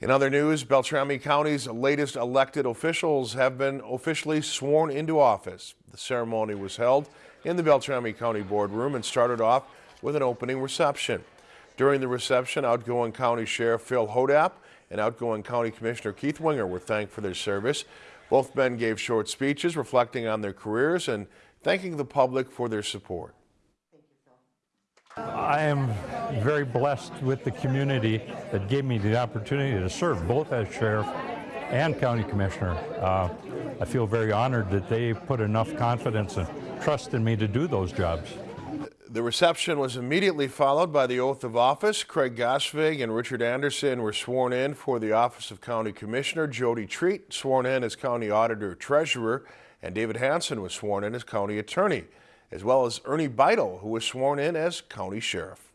In other news, Beltrami County's latest elected officials have been officially sworn into office. The ceremony was held in the Beltrami County boardroom and started off with an opening reception. During the reception, outgoing County Sheriff Phil Hodapp and outgoing County Commissioner Keith Winger were thanked for their service. Both men gave short speeches reflecting on their careers and thanking the public for their support. I am very blessed with the community that gave me the opportunity to serve both as sheriff and county commissioner. Uh, I feel very honored that they put enough confidence and trust in me to do those jobs. The reception was immediately followed by the oath of office. Craig Gaasvig and Richard Anderson were sworn in for the office of County Commissioner. Jody Treat sworn in as County Auditor Treasurer, and David Hanson was sworn in as County Attorney, as well as Ernie Beitel, who was sworn in as County Sheriff.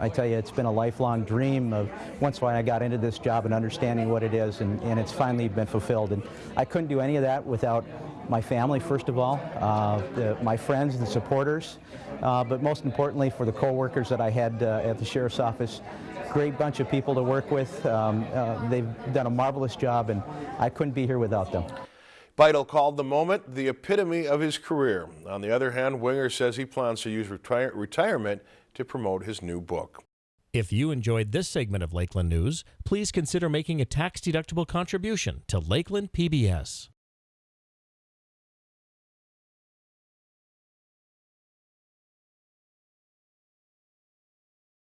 I tell you, it's been a lifelong dream of once when I got into this job and understanding what it is, and, and it's finally been fulfilled. And I couldn't do any of that without my family, first of all, uh, the, my friends, the supporters, uh, but most importantly for the co-workers that I had uh, at the Sheriff's Office. Great bunch of people to work with. Um, uh, they've done a marvelous job, and I couldn't be here without them. Beitel called the moment the epitome of his career. On the other hand, Winger says he plans to use retire retirement to promote his new book. If you enjoyed this segment of Lakeland News, please consider making a tax-deductible contribution to Lakeland PBS.